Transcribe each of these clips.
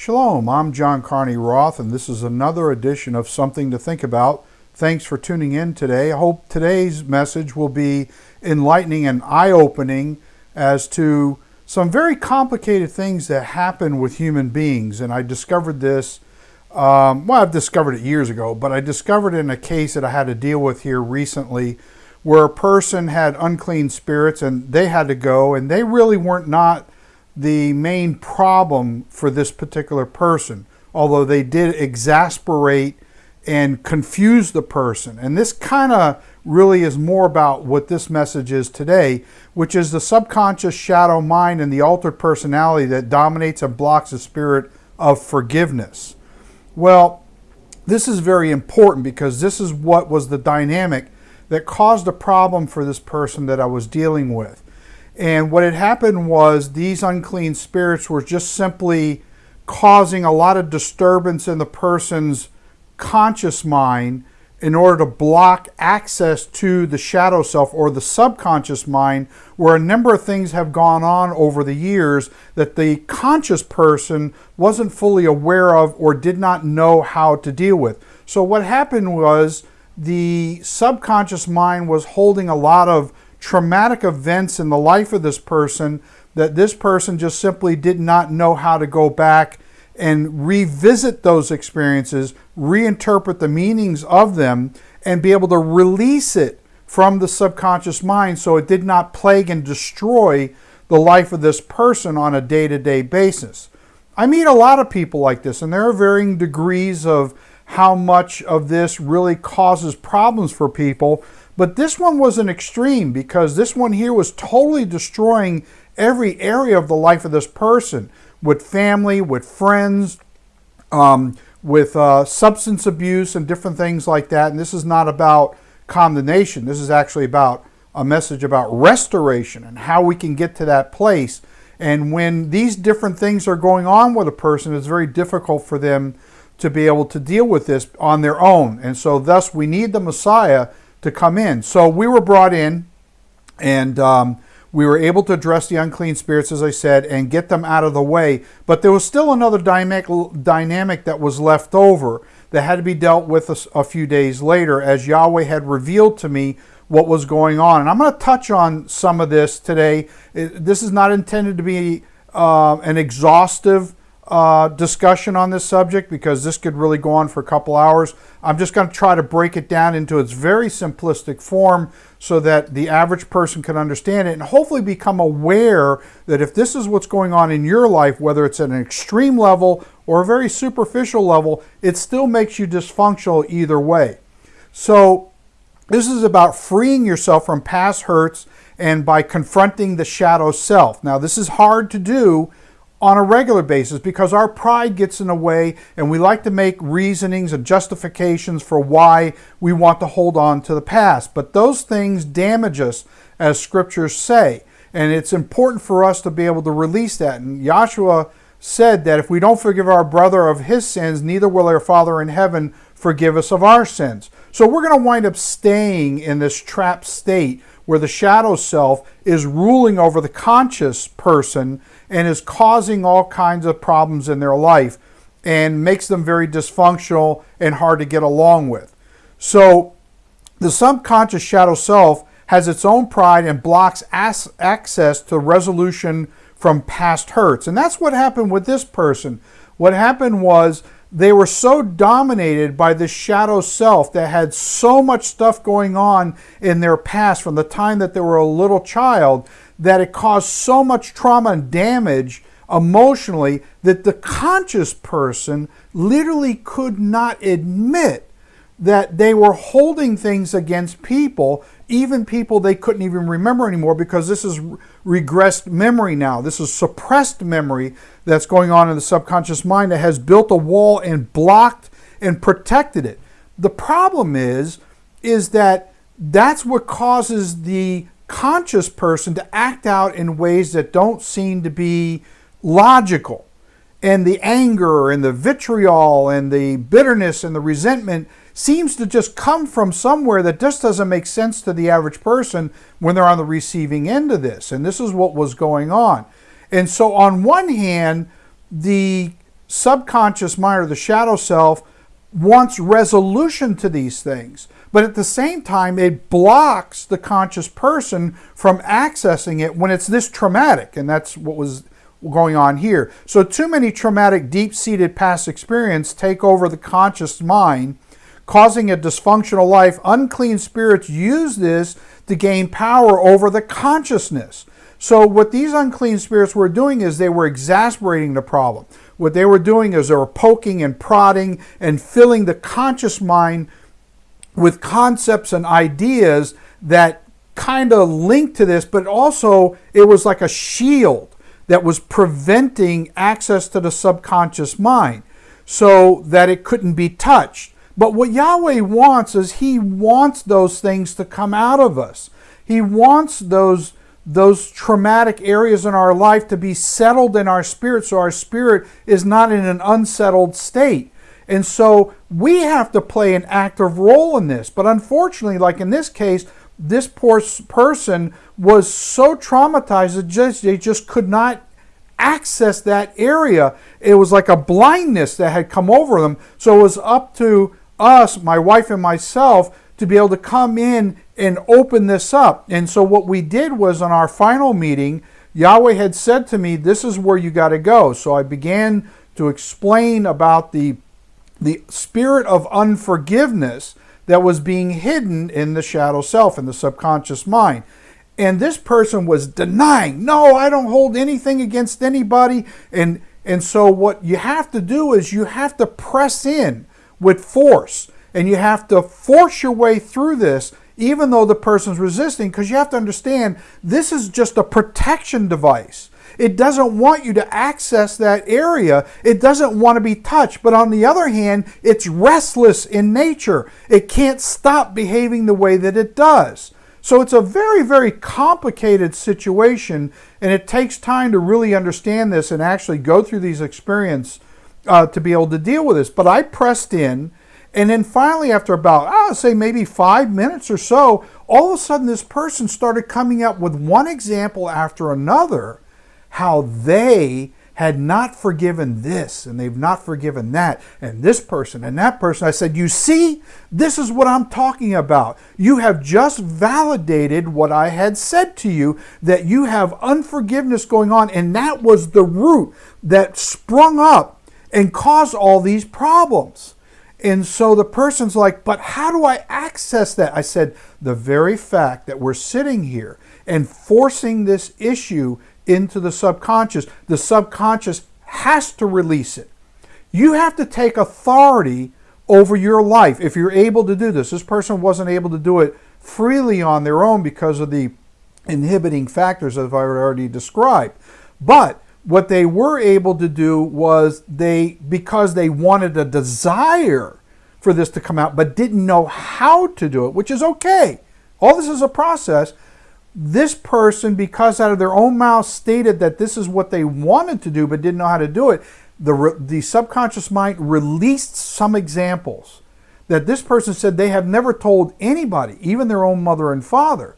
Shalom, I'm John Carney Roth, and this is another edition of Something to Think About. Thanks for tuning in today. I hope today's message will be enlightening and eye opening as to some very complicated things that happen with human beings. And I discovered this, um, well, I've discovered it years ago, but I discovered in a case that I had to deal with here recently where a person had unclean spirits and they had to go, and they really weren't not the main problem for this particular person, although they did exasperate and confuse the person. And this kind of really is more about what this message is today, which is the subconscious shadow mind and the altered personality that dominates and blocks the spirit of forgiveness. Well, this is very important because this is what was the dynamic that caused a problem for this person that I was dealing with. And what had happened was these unclean spirits were just simply causing a lot of disturbance in the person's conscious mind in order to block access to the shadow self or the subconscious mind, where a number of things have gone on over the years that the conscious person wasn't fully aware of or did not know how to deal with. So, what happened was the subconscious mind was holding a lot of traumatic events in the life of this person that this person just simply did not know how to go back and revisit those experiences, reinterpret the meanings of them, and be able to release it from the subconscious mind so it did not plague and destroy the life of this person on a day to day basis. I meet a lot of people like this, and there are varying degrees of how much of this really causes problems for people. But this one was an extreme because this one here was totally destroying every area of the life of this person with family, with friends, um, with uh, substance abuse, and different things like that. And this is not about condemnation, this is actually about a message about restoration and how we can get to that place. And when these different things are going on with a person, it's very difficult for them to be able to deal with this on their own. And so, thus, we need the Messiah to come in. So we were brought in and um, we were able to address the unclean spirits, as I said, and get them out of the way. But there was still another dynamic, that was left over that had to be dealt with a, a few days later as Yahweh had revealed to me what was going on. And I'm going to touch on some of this today. This is not intended to be uh, an exhaustive uh, discussion on this subject because this could really go on for a couple hours. I'm just going to try to break it down into its very simplistic form so that the average person can understand it and hopefully become aware that if this is what's going on in your life, whether it's at an extreme level or a very superficial level, it still makes you dysfunctional either way. So, this is about freeing yourself from past hurts and by confronting the shadow self. Now, this is hard to do on a regular basis because our pride gets in the way and we like to make reasonings and justifications for why we want to hold on to the past. But those things damage us, as scriptures say. And it's important for us to be able to release that. And Yahshua said that if we don't forgive our brother of his sins, neither will our Father in heaven forgive us of our sins. So we're going to wind up staying in this trapped state where the shadow self is ruling over the conscious person and is causing all kinds of problems in their life and makes them very dysfunctional and hard to get along with. So the subconscious shadow self has its own pride and blocks access to resolution from past hurts. And that's what happened with this person. What happened was they were so dominated by this shadow self that had so much stuff going on in their past from the time that they were a little child that it caused so much trauma and damage emotionally that the conscious person literally could not admit that they were holding things against people, even people they couldn't even remember anymore, because this is regressed memory now. This is suppressed memory that's going on in the subconscious mind that has built a wall and blocked and protected it. The problem is, is that that's what causes the conscious person to act out in ways that don't seem to be logical. And the anger and the vitriol and the bitterness and the resentment seems to just come from somewhere that just doesn't make sense to the average person when they're on the receiving end of this. And this is what was going on. And so, on one hand, the subconscious mind or the shadow self wants resolution to these things. But at the same time, it blocks the conscious person from accessing it when it's this traumatic. And that's what was going on here. So, too many traumatic, deep seated past experience take over the conscious mind, causing a dysfunctional life. Unclean spirits use this to gain power over the consciousness. So, what these unclean spirits were doing is they were exasperating the problem. What they were doing is they were poking and prodding and filling the conscious mind with concepts and ideas that kind of linked to this, but also it was like a shield that was preventing access to the subconscious mind so that it couldn't be touched. But what Yahweh wants is He wants those things to come out of us. He wants those, those traumatic areas in our life to be settled in our spirit so our spirit is not in an unsettled state. And so we have to play an active role in this. But unfortunately, like in this case, this poor person was so traumatized that just, they just could not access that area. It was like a blindness that had come over them. So it was up to us, my wife and myself, to be able to come in and open this up. And so what we did was on our final meeting, Yahweh had said to me, This is where you got to go. So I began to explain about the, the spirit of unforgiveness that was being hidden in the shadow self, in the subconscious mind. And this person was denying, no, I don't hold anything against anybody. And, and so what you have to do is you have to press in with force and you have to force your way through this even though the person's resisting because you have to understand this is just a protection device. It doesn't want you to access that area. It doesn't want to be touched. But on the other hand, it's restless in nature. It can't stop behaving the way that it does. So it's a very, very complicated situation, and it takes time to really understand this and actually go through these experiences uh, to be able to deal with this. But I pressed in, and then finally, after about, I'll say maybe five minutes or so, all of a sudden this person started coming up with one example after another how they had not forgiven this and they've not forgiven that and this person and that person. I said, You see, this is what I'm talking about. You have just validated what I had said to you that you have unforgiveness going on, and that was the root that sprung up and caused all these problems. And so the person's like, But how do I access that? I said, The very fact that we're sitting here and forcing this issue into the subconscious. The subconscious has to release it. You have to take authority over your life if you're able to do this. This person wasn't able to do it freely on their own because of the inhibiting factors that I've already described. But what they were able to do was they, because they wanted a desire for this to come out, but didn't know how to do it, which is okay. All this is a process this person, because out of their own mouth stated that this is what they wanted to do but didn't know how to do it, the, the subconscious mind released some examples that this person said they have never told anybody, even their own mother and father.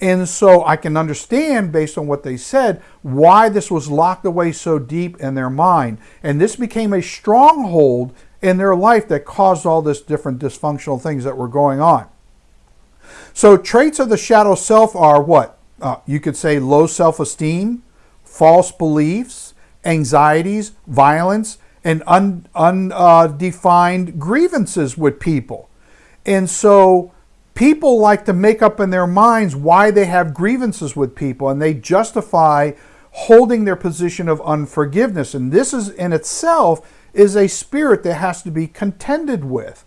And so I can understand, based on what they said, why this was locked away so deep in their mind. And this became a stronghold in their life that caused all this different dysfunctional things that were going on. So traits of the shadow self are what? Uh, you could say low self-esteem, false beliefs, anxieties, violence, and undefined uh, grievances with people. And so people like to make up in their minds why they have grievances with people and they justify holding their position of unforgiveness. And this is in itself is a spirit that has to be contended with.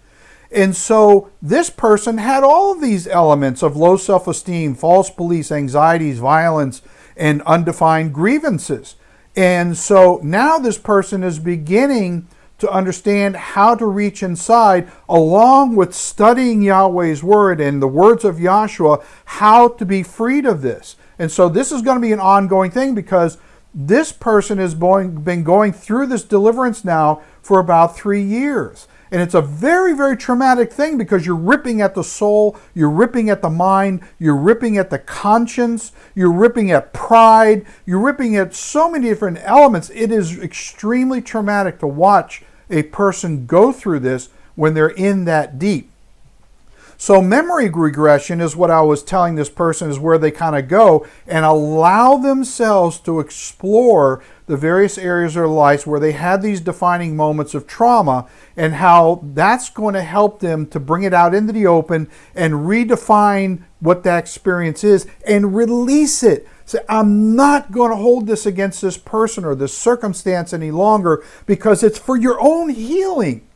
And so this person had all these elements of low self esteem, false beliefs, anxieties, violence, and undefined grievances. And so now this person is beginning to understand how to reach inside, along with studying Yahweh's word and the words of Yahshua, how to be freed of this. And so this is going to be an ongoing thing because this person has been going through this deliverance now for about three years. And it's a very, very traumatic thing because you're ripping at the soul, you're ripping at the mind, you're ripping at the conscience, you're ripping at pride, you're ripping at so many different elements. It is extremely traumatic to watch a person go through this when they're in that deep. So memory regression is what I was telling this person is where they kind of go and allow themselves to explore the various areas of their lives where they had these defining moments of trauma and how that's going to help them to bring it out into the open and redefine what that experience is and release it. Say, I'm not going to hold this against this person or this circumstance any longer because it's for your own healing.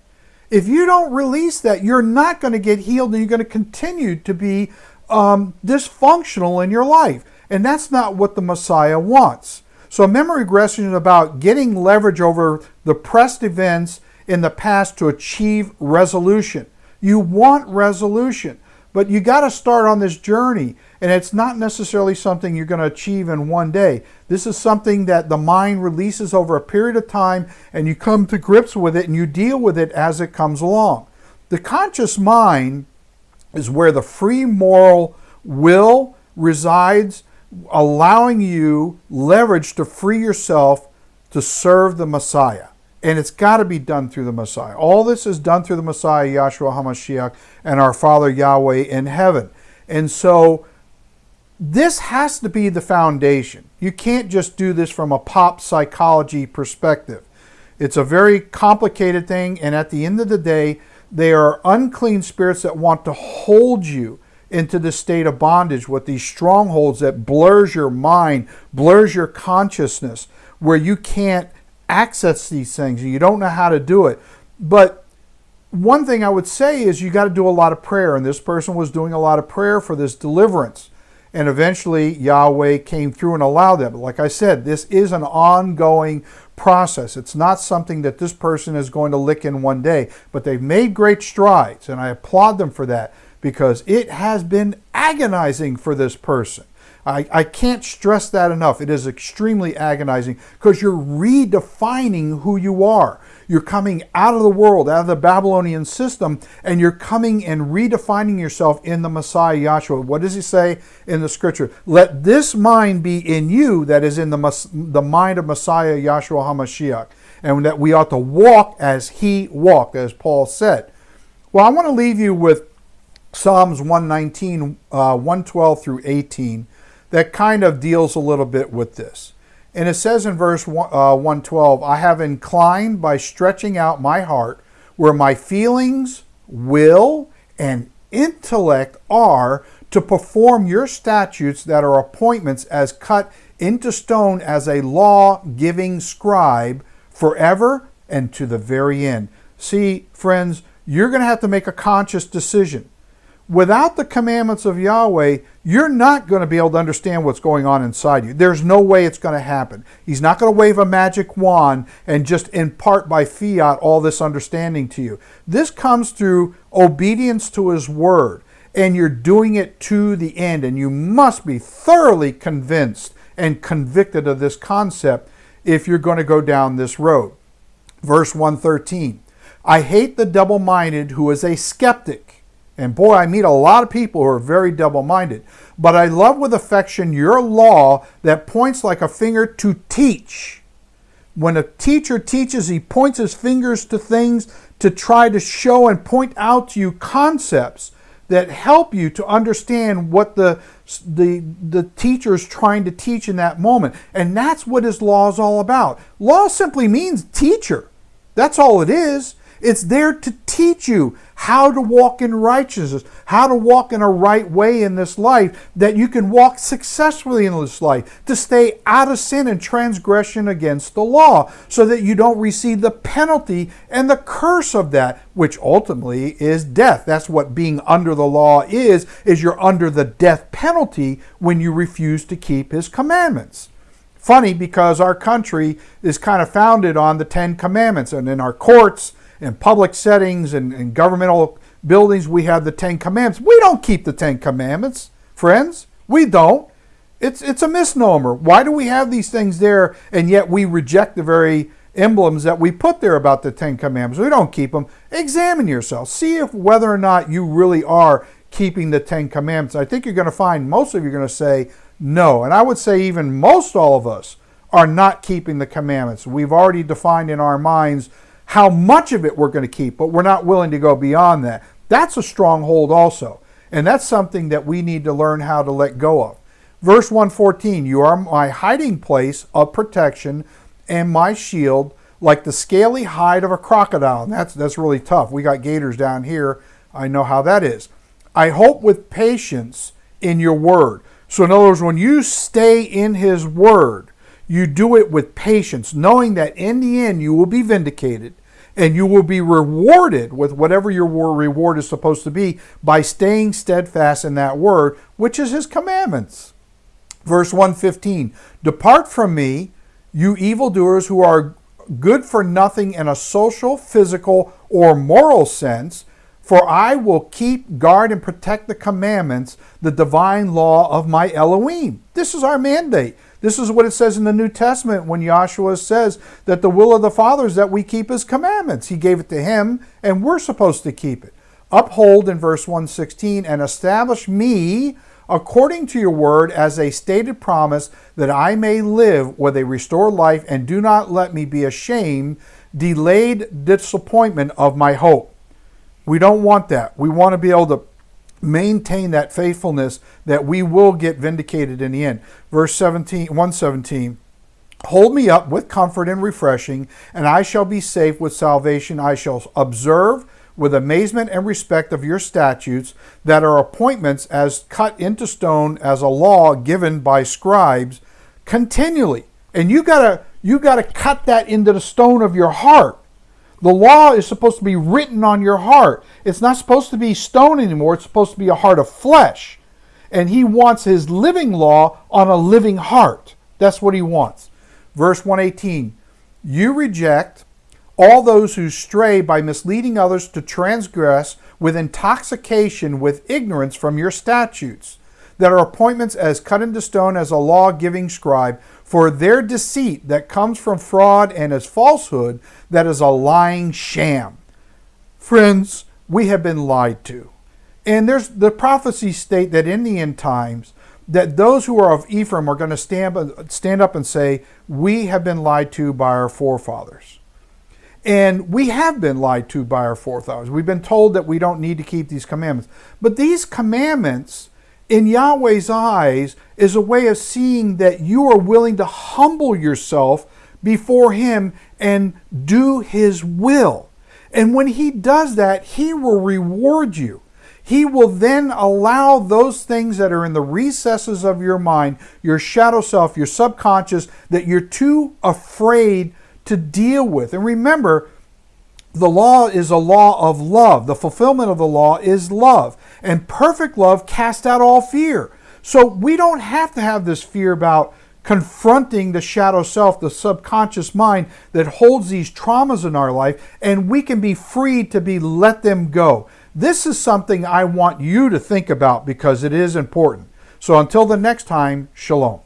If you don't release that, you're not going to get healed and you're going to continue to be um, dysfunctional in your life. And that's not what the Messiah wants. So memory regression is about getting leverage over the pressed events in the past to achieve resolution. You want resolution. But you got to start on this journey, and it's not necessarily something you're going to achieve in one day. This is something that the mind releases over a period of time, and you come to grips with it and you deal with it as it comes along. The conscious mind is where the free moral will resides, allowing you leverage to free yourself to serve the Messiah. And it's got to be done through the Messiah. All this is done through the Messiah, Yahshua HaMashiach, and our Father Yahweh in heaven. And so this has to be the foundation. You can't just do this from a pop psychology perspective. It's a very complicated thing, and at the end of the day, they are unclean spirits that want to hold you into the state of bondage with these strongholds that blurs your mind, blurs your consciousness, where you can't access these things and you don't know how to do it. But one thing I would say is you got to do a lot of prayer. And this person was doing a lot of prayer for this deliverance. And eventually Yahweh came through and allowed them. But like I said, this is an ongoing process. It's not something that this person is going to lick in one day. But they've made great strides. And I applaud them for that because it has been agonizing for this person. I, I can't stress that enough. It is extremely agonizing because you're redefining who you are. You're coming out of the world, out of the Babylonian system, and you're coming and redefining yourself in the Messiah Yahshua. What does he say in the scripture? Let this mind be in you that is in the, the mind of Messiah Yahshua HaMashiach, and that we ought to walk as he walked, as Paul said. Well, I want to leave you with Psalms 119, uh, 112 through 18 that kind of deals a little bit with this. And it says in verse uh, 112, I have inclined by stretching out my heart where my feelings, will, and intellect are to perform your statutes that are appointments as cut into stone as a law giving scribe forever and to the very end. See, friends, you're going to have to make a conscious decision without the commandments of Yahweh, you're not going to be able to understand what's going on inside you. There's no way it's going to happen. He's not going to wave a magic wand and just impart by fiat all this understanding to you. This comes through obedience to His word, and you're doing it to the end, and you must be thoroughly convinced and convicted of this concept if you're going to go down this road. Verse 113 I hate the double minded who is a skeptic and boy, I meet a lot of people who are very double minded. But I love with affection your law that points like a finger to teach. When a teacher teaches, he points his fingers to things to try to show and point out to you concepts that help you to understand what the, the, the teacher is trying to teach in that moment. And that's what his law is all about. Law simply means teacher. That's all it is. It's there to teach you how to walk in righteousness, how to walk in a right way in this life, that you can walk successfully in this life, to stay out of sin and transgression against the law, so that you don't receive the penalty and the curse of that, which ultimately is death. That's what being under the law is, is you're under the death penalty when you refuse to keep his commandments. Funny because our country is kind of founded on the Ten Commandments, and in our courts, in public settings and, governmental buildings, we have the Ten Commandments. We don't keep the Ten Commandments, friends. We don't. It's, it's a misnomer. Why do we have these things there and yet we reject the very emblems that we put there about the Ten Commandments. We don't keep them. Examine yourself. See if whether or not you really are keeping the Ten Commandments. I think you're going to find most of you are going to say no. And I would say even most all of us are not keeping the commandments. We've already defined in our minds how much of it we're going to keep, but we're not willing to go beyond that. That's a stronghold also. And that's something that we need to learn how to let go of. Verse 114 You are my hiding place of protection and my shield, like the scaly hide of a crocodile. And that's, that's really tough. We got gators down here. I know how that is. I hope with patience in your word. So, in other words, when you stay in his word, you do it with patience, knowing that in the end you will be vindicated and you will be rewarded with whatever your reward is supposed to be by staying steadfast in that word, which is his commandments. Verse 115 Depart from me, you evildoers who are good for nothing in a social, physical, or moral sense, for I will keep guard and protect the commandments, the divine law of my Elohim. This is our mandate. This is what it says in the New Testament when Yahshua says that the will of the Father is that we keep his commandments. He gave it to him, and we're supposed to keep it. Uphold in verse 116 and establish me according to your word as a stated promise that I may live with a restored life and do not let me be ashamed, delayed disappointment of my hope. We don't want that. We want to be able to maintain that faithfulness that we will get vindicated in the end. Verse 17, 117. Hold me up with comfort and refreshing, and I shall be safe with salvation. I shall observe with amazement and respect of your statutes that are appointments as cut into stone as a law given by scribes continually. And you gotta you gotta cut that into the stone of your heart. The law is supposed to be written on your heart. It's not supposed to be stone anymore. It's supposed to be a heart of flesh. And he wants his living law on a living heart. That's what he wants. Verse 118 You reject all those who stray by misleading others to transgress with intoxication with ignorance from your statutes, that are appointments as cut into stone as a law giving scribe for their deceit that comes from fraud and as falsehood that is a lying sham. Friends, we have been lied to. And there's the prophecies state that in the end times, that those who are of Ephraim are going to stand, stand up and say, We have been lied to by our forefathers. And we have been lied to by our forefathers. We've been told that we don't need to keep these commandments. But these commandments in Yahweh's eyes is a way of seeing that you are willing to humble yourself before Him and do His will. And when He does that, He will reward you. He will then allow those things that are in the recesses of your mind, your shadow self, your subconscious, that you're too afraid to deal with. And remember, the law is a law of love. The fulfillment of the law is love. And perfect love casts out all fear. So we don't have to have this fear about confronting the shadow self, the subconscious mind that holds these traumas in our life, and we can be free to be let them go. This is something I want you to think about because it is important. So until the next time, shalom.